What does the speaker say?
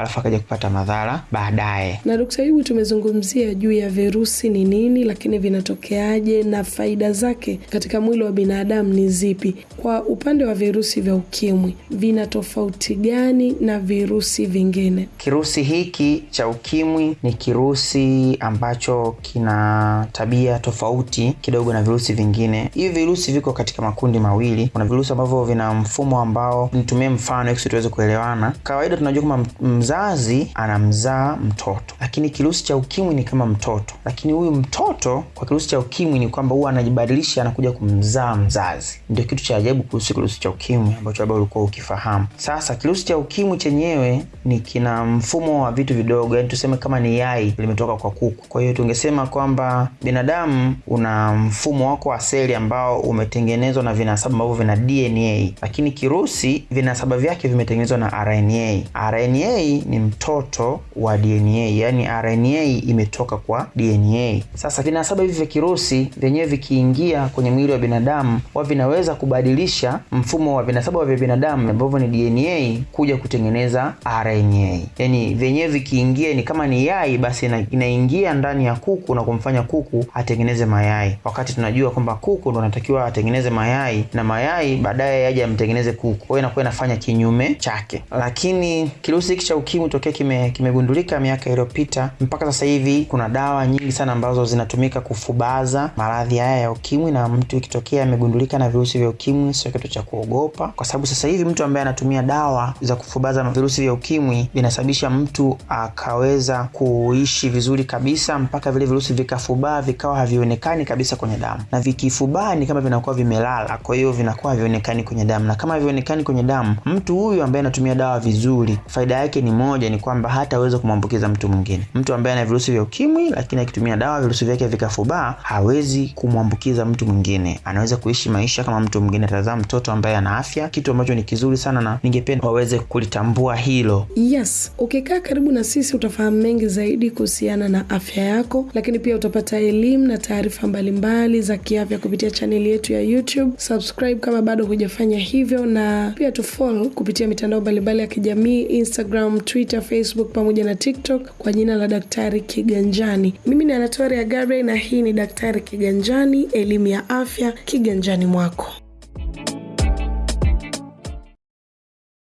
alafu akaja kupata madhara baadaye. Na Dkt. Ayubu, tumezungumzia juu ya virusi ni nini, lakini vinatokeaje na faida zake katika mwili wa binadamu ni zipi? Kwa upande wa virusi vya ukimwi, vina tofauti gani na virusi vingine? Kirusi hiki cha ukimwi ni kirusi ambacho kina tabia tofauti kidogo na virusi vingine. Hivi virusi viko katika makundi mawili. Kuna virusi ambavyo vina mfumo ambao, nitumie mfano ili tuweze kuelewana. Kawaida tunajua kama mzazi anamzaa mtoto, lakini kirusi cha ukimwi ni kama mtoto, lakini huyu mtoto kwa kirusi cha ukimwi ni kwamba huwa anajibadilisha, anakuja kumzaa mzazi. Ndio kitu cha ajabu kuhusu kirusi cha ukimwi ambacho labda ulikuwa ukifahamu. Sasa kirusi cha ukimwi chenyewe ni kina mfumo wa vitu vidogo, yani tuseme kama ni yai limetoka kwa kuku. Kwa hiyo tungesema kwamba binadamu una mfumo wako wa seli ambao umetengenezwa na vinasaba ambavyo vina DNA, lakini kirusi vinasaba vyake vimetengenezwa na RNA. RNA ni mtoto wa DNA, yani RNA imetoka kwa DNA. Sasa vinasaba hivi vya kirusi vyenyewe vikiingia kwenye mwili wa binadamu, wa vinaweza kubadilisha mfumo wa vinasaba vya binadamu ambavyo ni DNA kuja kutengeneza RNA. Yani vyenyewe vikiingia, ni kama ni yai, basi inaingia ndani ya kuku na kumfanya kuku atengeneze mayai, wakati tunajua kwamba kuku ndo anatakiwa atengeneze mayai na mayai baadaye yaje amtengeneze kuku. Kwa hiyo inakuwa inafanya kinyume chake. Lakini kirusi hiki cha ukimwi tokea kime miaka iliyopita mpaka sasa hivi, kuna dawa nyingi sana ambazo zinatumika kufubaza maradhi haya ya ukimwi, na mtu ikitokea amegundulika na virusi vya ukimwi sio kitu cha kuogopa, kwa sababu sasa hivi mtu ambaye anatumia dawa za kufubaza virusi vya ukimwi vinasababisha mtu akaweza kuishi vizuri kabisa mpaka vile virusi vikafubaa vikawa havionekani kabisa kwenye damu, na vikifubaa ni kama vinakuwa vimelala, kwa hiyo vinakuwa havionekani kwenye damu, na kama havionekani kwenye damu, mtu huyu ambaye anatumia dawa vizuri, faida yake ni moja, ni kwamba hataweza kumwambukiza mtu mwingine. Mtu ambaye ana virusi vya ukimwi lakini akitumia dawa virusi vyake vikafubaa, hawezi kumwambukiza mtu mwingine, anaweza kuishi maisha kama mtu mwingine, atazaa mtoto ambaye ana afya, kitu ambacho ni kizuri sana, na ningependa waweze kulitambua hilo. Yes, ukikaa karibu na sisi utafahamu mengi zaidi kuhusiana na afya yako, lakini pia utapata elimu na taarifa mbalimbali za kiafya kupitia chaneli yetu ya YouTube. Subscribe kama bado hujafanya hivyo, na pia tufollow kupitia mitandao mbalimbali ya kijamii Instagram, Twitter, Facebook pamoja na TikTok kwa jina la Daktari Kiganjani. Mimi ni Anatoria Gabriel na hii ni Daktari Kiganjani, elimu ya afya kiganjani mwako.